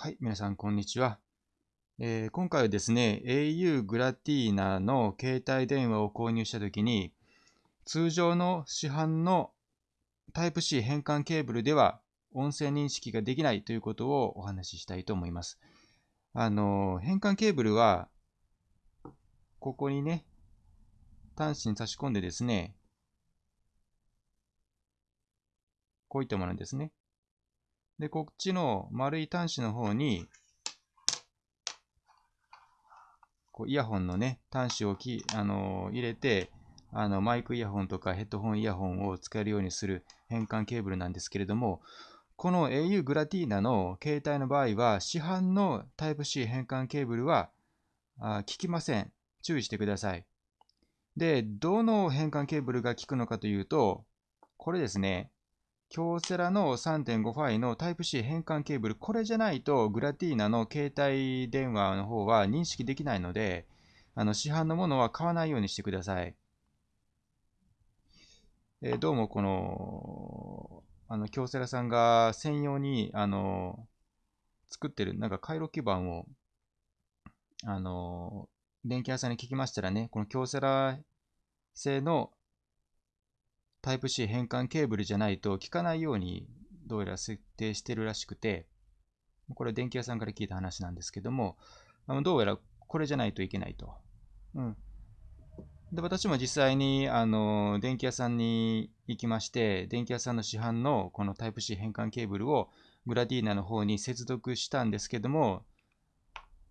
はい、皆さん、こんにちは。えー今回はですね、au グラティーナの携帯電話を購入したときに、通常の市販の Type-C 変換ケーブルでは音声認識ができないということをお話ししたいと思います。あの、変換ケーブルは、ここにね、端子に差し込んでですね、こういったものですね。で、こっちの丸い端子の方に、こうイヤホンのね、端子をき、あの入れて、あのマイクイヤホンとかヘッドホンイヤホンを使えるようにする変換ケーブルなんですけれども、この au グラティーナの携帯の場合は、市販の Type-C 変換ケーブルはあ効きません。注意してください。で、どの変換ケーブルが効くのかというと、これですね。京セラの 3.5φ の Type-C 変換ケーブル、これじゃないとグラティーナの携帯電話の方は認識できないので、あの市販のものは買わないようにしてください。えーどうもこの、あの京セラさんが専用にあの作ってるなんか回路基板をあの電気屋さんに聞きましたらね、この京セラ製のタイプ C 変換ケーブルじゃないと効かないようにどうやら設定してるらしくて、これは電気屋さんから聞いた話なんですけども、どうやらこれじゃないといけないと。うん。で、私も実際に、あの、電気屋さんに行きまして、電気屋さんの市販のこのタイプ C 変換ケーブルをグラディーナの方に接続したんですけども、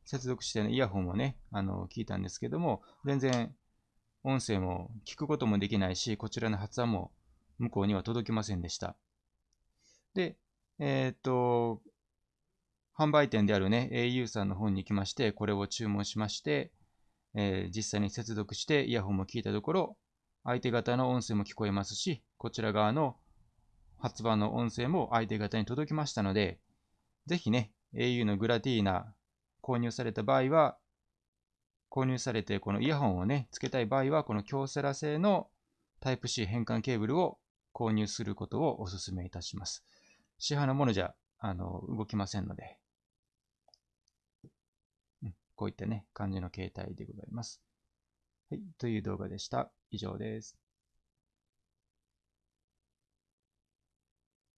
接続して、ね、イヤホンをね、あの、聞いたんですけども、全然音声も聞くこともできないし、こちらの発話も向こうには届きませんでした。で、えーっと、販売店であるね、au さんの方に行きまして、これを注文しまして、えー実際に接続してイヤホンも聞いたところ、相手方の音声も聞こえますし、こちら側の発話の音声も相手方に届きましたので、ぜひね、au のグラティーナ購入された場合は、購入されてこのイヤホンをね、つけたい場合は、この京セラ製の Type-C 変換ケーブルを購入することをお勧めいたします。市販のものじゃあの動きませんので、うんこういったね、感じの携帯でございます。はい、という動画でした。以上です。